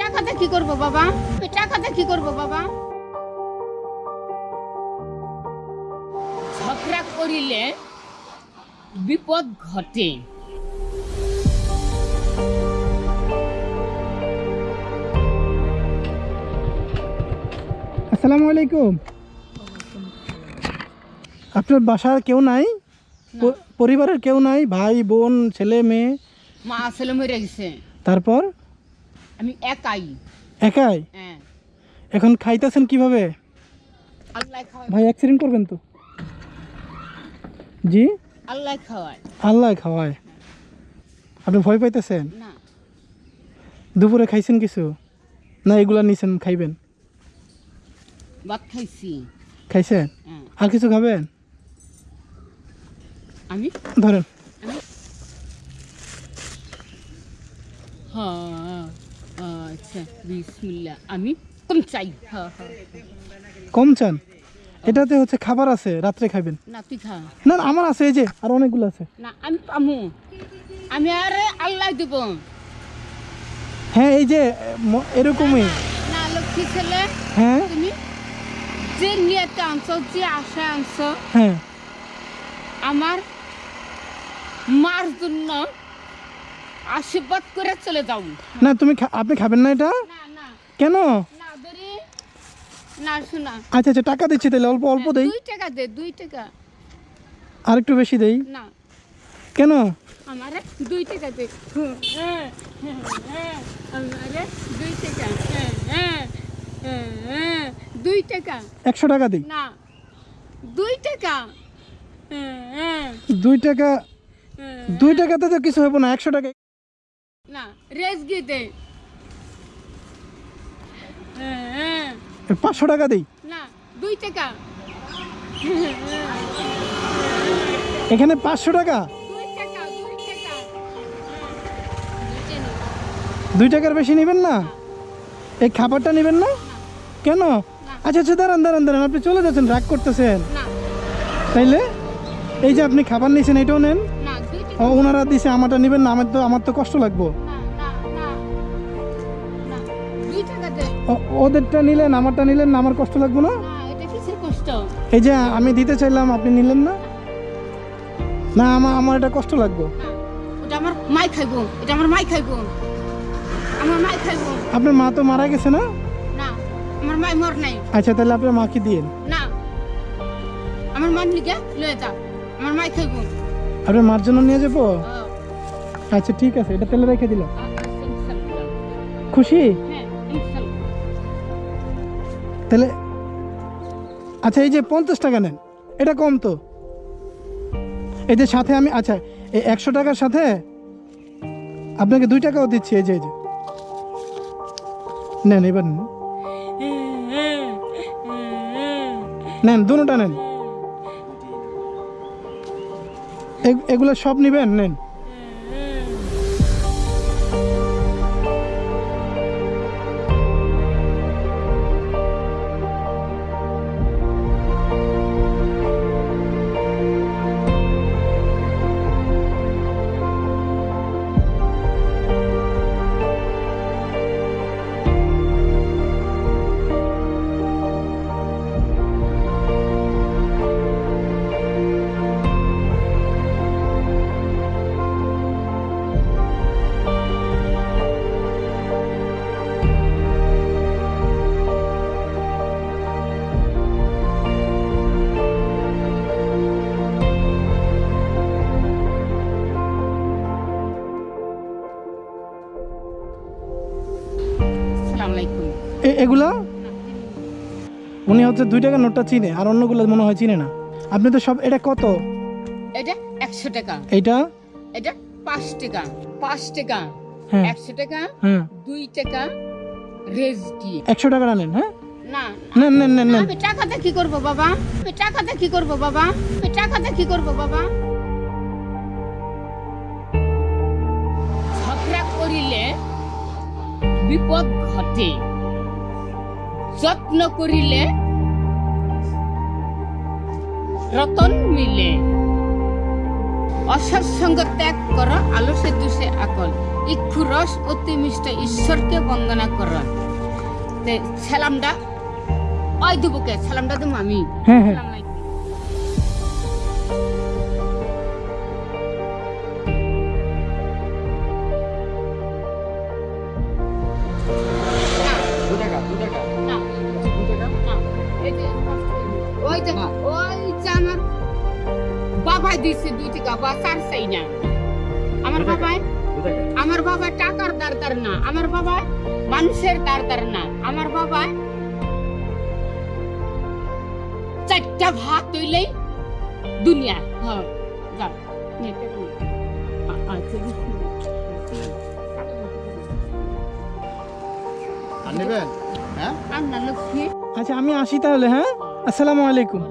টাকাতে কি করব বাবা? টাকাতে কি করব বাবা? ঝগড়া করিলে বিপদ ঘটে। আসসালামু আলাইকুম। আপনার বাসার কেউ নাই? পরিবারের কেউ নাই? ভাই বোন ছেলে মেয়ে? মা আসলে মরে গেছে। তারপর? আমি একাই। একাই? হ্যাঁ। এখন খাইতেছেন কীভাবে? আল্লাহ খাওয়ায়। ভাই অ্যাক্সিডেন্ট করবেন তো। জি? আল্লাহ খাওয়ায়। আল্লাহ খাওয়ায়। আপনি ভয় পাইতেছেন? না। দুপুরে খাইছেন কিছু? না এগুলা নিছেন খাইবেন? ভাত খাইছি। খাইছেন? হ্যাঁ। আর কিছু খাবেন? আমি? ধরেন। হ্যাঁ। আচ্ছা বিসমিল্লাহ। আমি কম চাই। হ্যাঁ হ্যাঁ কম চান? এটাতে হচ্ছে খাবার আছে রাত্রে খাবেন না তুই খা। না না, আমার আছে এই যে আর অনেকগুলো আছে। না আমি পামু। আমি আরে আল্লাহ দিব। হ্যাঁ এই যে ম- এরকমই। না লক্ষ্মী ছেলে হ্যাঁ? তুমি যে নিয়েতে আনছো যে আশা আনছো হ্যাঁ। আমার মার জন্য আশীর্বাদ করে চলে যাও। না তুমি আপনি খাবেন না এটা? কেন? না না শোনা। আচ্ছা আচ্ছা টাকা দিচ্ছি তাহলে অল্প অল্প দেই। দুই টাকা দে টাকা। আর একটু বেশি দেই? না। কেন? আমারে দুই টাকা দে। হ্যাঁ, হ্যাঁ, হ্যাঁ, আমারে দুই টাকা। হ্যাঁ, হ্যাঁ, হ্যাঁ, হ্যাঁ, টাকা। একশো টাকা দিই। না টাকা। হ্যাঁ, হ্যাঁ, টাকা হ্যাঁ, দুই টাকাতে তো কিছু হবে না একশো টাকা না হ্যাঁ, হ্যাঁ, পাঁচশো টাকা দিই। না দুই টাকা। এখানে পাঁচশো টাকা? দুই টাকা দুই টাকা। দুই টাকার বেশি নেবেন না? এই খাবারটা নেবেন না? কেন? আচ্ছা আচ্ছা দাঁড়ান দাঁড়ান দাঁড়ান আপনি চলে যাচ্ছেন রাগ করতেছেন। তাইলে? এই যে আপনি খাবার নিয়েছেন এটাও নেন। ওনারা দিছে আমারটা নেবেন না আমার তো আমার তো কষ্ট লাগবো। ওদেরটা নিলেন আমারটা নিলেন না আমার কষ্ট লাগবো না? এই যে আমি দিতে চাইলাম আপনি নিলেন না? না আমার আমার এটা কষ্ট লাগবো। ওটা আমার মাই খাইবো এটা আমার মাই খাইবো। আমার মাই খাইবো। আপনার মা তো মারা গেছে না? না আমার মাই মর নাই। আচ্ছা তাহলে আপনার মাকে দিন না আমার মান লিগে লয়ে যা আমার মাই খাইবো। আপনার মার জন্য নিয়ে যাব? আচ্ছা ঠিক আছে এটা তেলে রেখে আচ্ছা, খুশি? তাহলে আচ্ছা এই যে পঞ্চাশ টাকা নেন এটা কম তো। এই যে সাথে আমি আচ্ছা এই একশো টাকার সাথে আপনাকে দুই টাকাও দিচ্ছি এই যে এই যে। নেন এবার নেন দুটা নেন। এগুলো সব নেবেন? নেন। এগুলা? উনি হচ্ছে দুই টাকার নোটটা চিনে আর অন্যগুলো মনে হয় চিনে না। আপনি তো সব এটা কত? এটা একশো টাকা। এইটা এটা পাঁচ টাকা। পাঁচ টাকা। হ্যাঁ। একশো টাকা হ্যাঁ। দুই টাকা রেজ দিয়ে। একশো টাকাটা নেন হ্যাঁ? না। নেন নেন আমি টাকাতে কি করব বাবা? টাকাতে কি করব বাবা? টাকাতে কি করব বাবা? বিপদ ঘটে। যত্ন করিলে রতন মিলে। অসৎসঙ্গ ত্যাগ কর আলসে দুষে আকল। ইক্ষু রস অতি মিষ্ট ঈশ্বরকে বন্দনা কর। সালামটা ওই দেবকে সালামটা দেবো আমি। ওই যে আমার বাবাই দিছে দুই টাকা বা চার চাই না আমার বাবাই? আমার বাবা টাকার দরকার না আমার বাবা মানুষের দরকার না। আমার বাবা চারটা ভাত তৈলেই দুনিয়া। হ্যাঁ আচ্ছা, হ্যাঁ? আচ্ছা আমি আসি তাহলে হ্যাঁ। আসসালামু আলাইকুম।